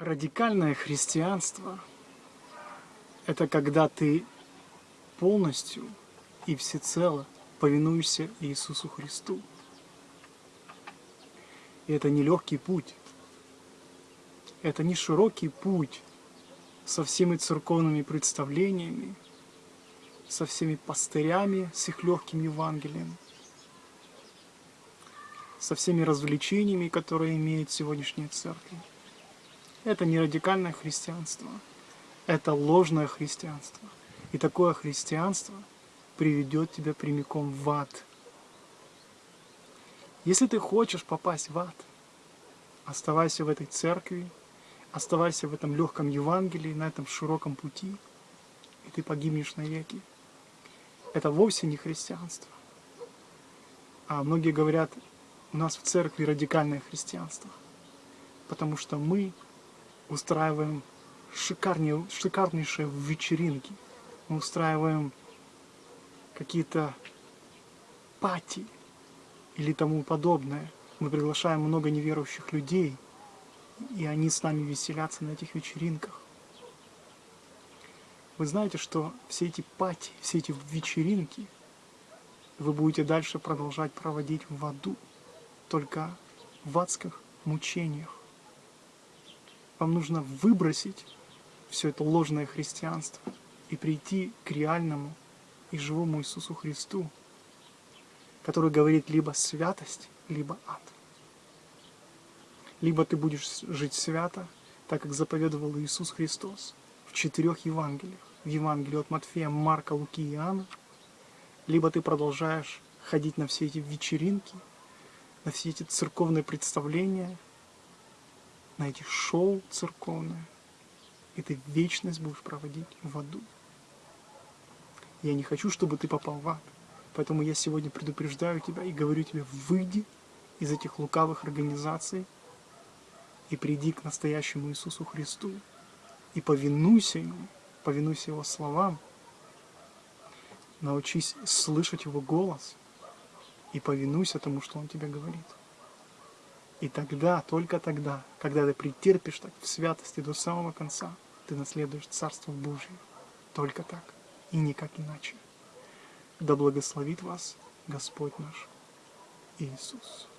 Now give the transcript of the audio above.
Радикальное христианство – это когда ты полностью и всецело повинуешься Иисусу Христу. И это не легкий путь, это не широкий путь со всеми церковными представлениями, со всеми пастырями, с их легким Евангелием, со всеми развлечениями, которые имеют сегодняшние церкви. Это не радикальное христианство, это ложное христианство. И такое христианство приведет тебя прямиком в ад. Если ты хочешь попасть в ад, оставайся в этой церкви, оставайся в этом легком Евангелии, на этом широком пути, и ты погибнешь навеки. Это вовсе не христианство. А многие говорят, у нас в церкви радикальное христианство, потому что мы устраиваем шикарнее, шикарнейшие вечеринки. Мы устраиваем какие-то пати или тому подобное. Мы приглашаем много неверующих людей, и они с нами веселятся на этих вечеринках. Вы знаете, что все эти пати, все эти вечеринки вы будете дальше продолжать проводить в аду, только в адских мучениях. Вам нужно выбросить все это ложное христианство и прийти к реальному и живому Иисусу Христу, который говорит либо святость, либо ад. Либо ты будешь жить свято, так как заповедовал Иисус Христос в четырех Евангелиях. В Евангелии от Матфея, Марка, Луки и Иоанна. Либо ты продолжаешь ходить на все эти вечеринки, на все эти церковные представления, на эти шоу церковные, и ты вечность будешь проводить в аду. Я не хочу, чтобы ты попал в ад. Поэтому я сегодня предупреждаю тебя и говорю тебе, выйди из этих лукавых организаций и приди к настоящему Иисусу Христу и повинуйся Ему, повинуйся Его словам, научись слышать Его голос и повинуйся тому, что Он тебе говорит. И тогда, только тогда, когда ты претерпишь так в святости до самого конца, ты наследуешь Царство Божье. Только так и никак иначе. Да благословит вас Господь наш Иисус.